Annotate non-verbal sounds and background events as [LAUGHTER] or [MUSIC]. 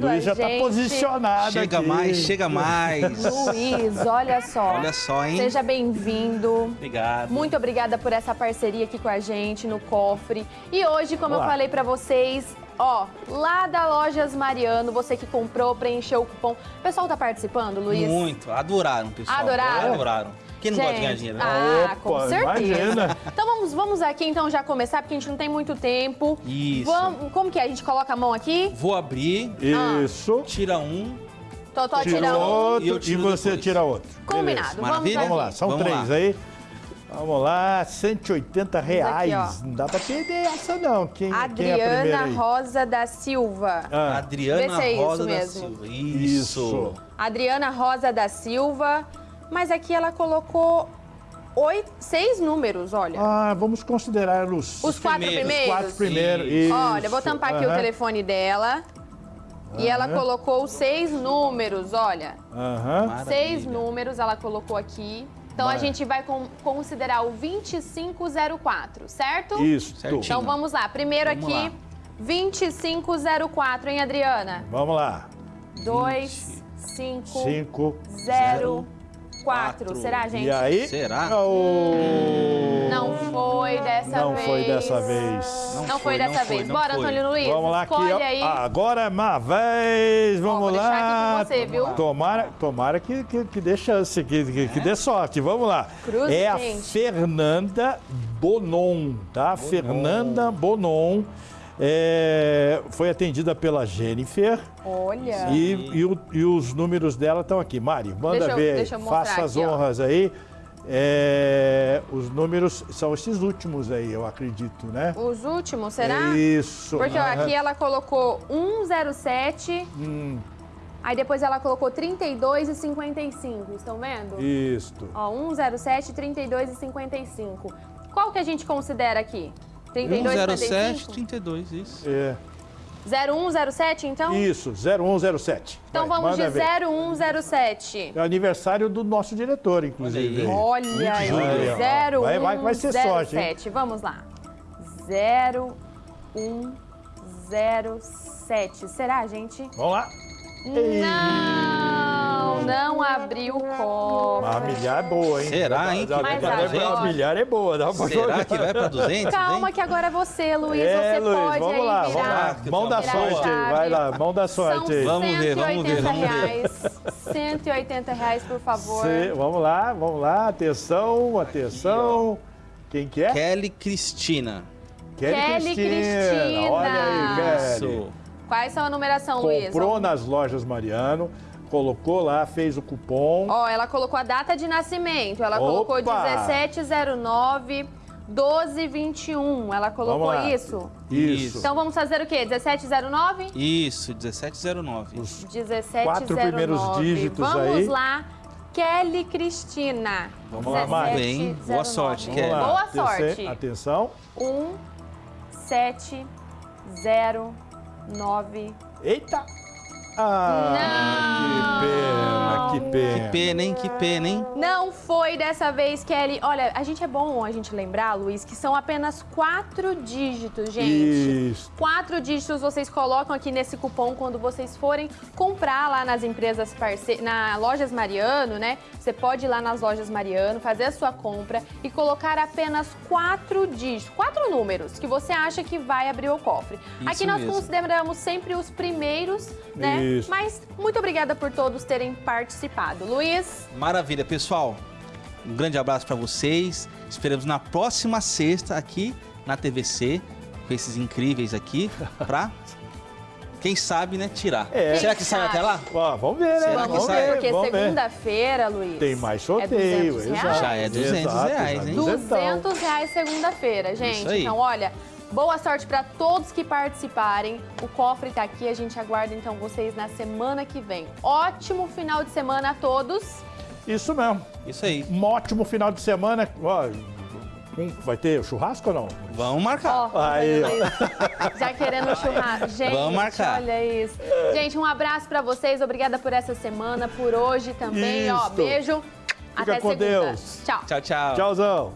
Luiz já está gente. posicionado Chega aqui. mais, chega mais. Luiz, olha só. Olha só, hein? Seja bem-vindo. Obrigado. Muito obrigada por essa parceria aqui com a gente no cofre. E hoje, como Olá. eu falei pra vocês, ó, lá da Lojas Mariano, você que comprou, preencheu o cupom. O pessoal tá participando, Luiz? Muito. Adoraram, pessoal. Adoraram? Adoraram. Quem não gosta de ganhar dinheiro? né? Ah, com Opa, certeza. imagina. Então vamos, vamos aqui então já começar, porque a gente não tem muito tempo. Isso. Vamos, como que é? A gente coloca a mão aqui? Vou abrir, Isso. tira um. Totó Tira tira um. outro E eu e, você depois. tira outro. Combinado. Vamos. Vamos lá, são Vamos três lá. aí. Vamos lá, 180 reais. ó. não dá pra perder essa não. Quem, quem é a Adriana? Rosa da Silva. Ah, Adriana Vê se é isso Rosa da mesmo. Silva. isso. Isso. Adriana Rosa da Silva. Mas aqui ela colocou oito, seis números, olha. Ah, vamos considerar os, Os quatro primeiros. primeiros. quatro primeiros. Isso. Olha, vou tampar aqui o telefone dela. E ela colocou seis números, olha. Aham. Maravilha. Seis números ela colocou aqui. Então a gente vai con- considerar o 2504, certo? Isso. Certinho. Então vamos lá. Primeiro Vamos aqui, lá. 2504, hein, Adriana? Vamos lá. 2, 5, Cinco. 0, 4. quatro. Será, gente? E aí? Será? Oh. Não foi dessa Não vez. Foi dessa vez. Não, Não foi, foi, dessa não foi, vez. não Bora, foi. Antônio Luiz. Vamos lá aqui, Escolhe ó. aí. Agora é uma vez, vamos vou deixar lá. aqui com você, viu? Tomara, tomara que, que, que dê chance, que, que, que dê sorte. Vamos lá. Cruz, é a gente. Fernanda Bonon, tá? Fernanda Bonon. É, foi atendida pela Jennifer Olha. e, e, o- e os números dela estão aqui. Mari, manda Deixa eu- ver, deixa eu faça as aqui, ó. honras aí. É, os números são esses últimos aí, eu acredito, né? Os últimos, será? Isso. Porque ó, aqui ela colocou 107, Hum, aí depois ela colocou 32 e 55, estão vendo? isto. Ó, 107, 32 e 55. Qual que a gente considera aqui? 32 e 107, 55? 32, isso. É, 0107, então? isso, 0107. Então Vai, vamos de manda ver. 0107. É o aniversário do nosso diretor, inclusive. Olha Olha aí. 0107. Vai- vai- vai ser sorte, hein? Vamos lá. 0107. Será, gente? Vamos lá. Ei. Não, não abriu o cofre. A milhar é boa, hein? Será, hein? Vai dá- pra dá- A 200? milhar é boa, dá pra Será jogar. que vai pra 200, Calma hein? que agora é você, Luiz. É, você Luiz, pode vamos aí lá, virar. vamos lá. Mão da sorte aí, vai lá, mão da sorte aí. Vamos ver, vamos ver, 180 vamos ver. reais. 180 reais, por favor. Cê- vamos lá, vamos lá, atenção, atenção. Quem que é? Kelly Cristina. Kelly Cristina. Olha aí, Kelly. Isso. Quais são a numeração, Luiz? Comprou nas lojas Mariano, colocou lá, fez o cupom. Ó, ela colocou a data de nascimento. Ela colocou Opa! 1709 1221. Ela colocou Vamos isso? Isso. Então vamos fazer o quê? 1709? Isso, 1709. Os 1709. Quatro primeiros dígitos Vamos aí. lá. Kelly Cristina. Vamos lá, Mari. Bem, boa sorte, Vamos Kelly. Boa atenção- sorte. Atenção. 1, 7, 0, 9. Eita! Ah, que pena, que pena. Hein? Que pena, hein? Não foi dessa vez, Kelly. Olha, a gente é bom a gente lembrar, Luiz, que são apenas quatro dígitos, gente. Isso. Quatro dígitos vocês colocam aqui nesse cupom quando vocês forem comprar lá nas empresas parceiras, na Lojas Mariano, né? Você pode ir lá nas Lojas Mariano, fazer a sua compra e colocar apenas quatro dígitos, quatro números que você acha que vai abrir o cofre. Isso aqui nós mesmo. consideramos sempre os primeiros, né? Isso. Mas muito obrigada por todos terem participado. Luiz, Maravilha, pessoal. Um grande abraço pra vocês. Esperamos na próxima sexta aqui na TVC com esses incríveis aqui [LAUGHS] pra quem sabe, né, tirar. É. Será que sai até lá? Ó, vamos ver, né? Será que vamos sai? ver, porque segunda-feira, Luiz. Tem mais é sorteio, 200 exato. reais. Já é 200 Exato, reais, hein? 200 reais segunda-feira, gente. Isso aí. Então, olha, boa sorte para todos que participarem. O cofre tá aqui, a gente aguarda então vocês na semana que vem. Ótimo final de semana a todos. Isso mesmo. Isso aí. Um ótimo final de semana. Vai ter churrasco ou não? Vamos marcar. Ó, Aí, tá [LAUGHS] já querendo churrasco. Gente, Vamos marcar. olha isso. Gente, um abraço para vocês. Obrigada por essa semana, por hoje também. Ó, beijo. Até com segunda. Deus. Tchau. Tchau, tchau. Tchauzão.